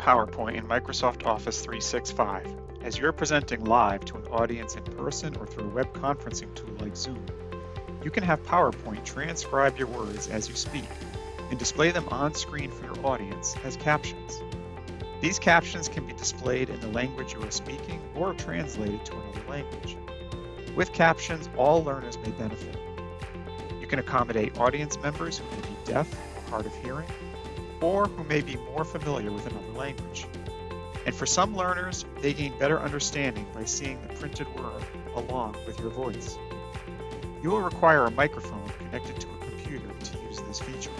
PowerPoint in Microsoft Office 365. As you're presenting live to an audience in person or through a web conferencing tool like Zoom, you can have PowerPoint transcribe your words as you speak and display them on screen for your audience as captions. These captions can be displayed in the language you are speaking or translated to another language. With captions, all learners may benefit. You can accommodate audience members who may be deaf or hard of hearing, or who may be more familiar with another language. And for some learners, they gain better understanding by seeing the printed word along with your voice. You will require a microphone connected to a computer to use this feature.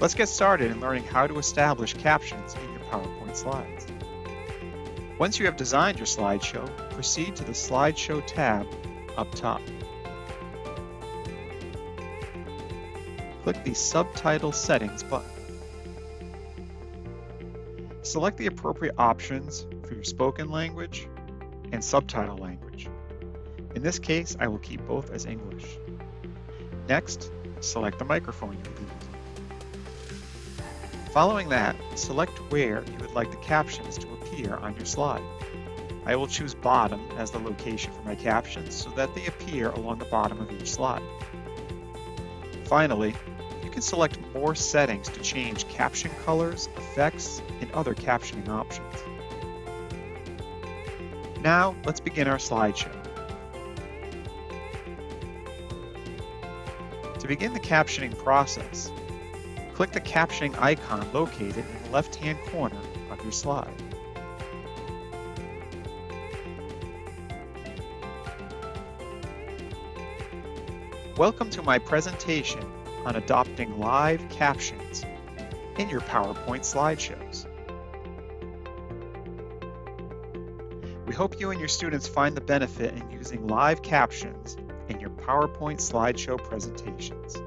Let's get started in learning how to establish captions in your PowerPoint slides. Once you have designed your slideshow, proceed to the Slideshow tab up top. Click the Subtitle Settings button. Select the appropriate options for your spoken language and subtitle language. In this case, I will keep both as English. Next, select the microphone you will using. Following that, select where you would like the captions to appear on your slide. I will choose bottom as the location for my captions so that they appear along the bottom of each slide. Finally, can select more settings to change caption colors, effects, and other captioning options. Now, let's begin our slideshow. To begin the captioning process, click the captioning icon located in the left-hand corner of your slide. Welcome to my presentation on adopting live captions in your PowerPoint slideshows. We hope you and your students find the benefit in using live captions in your PowerPoint slideshow presentations.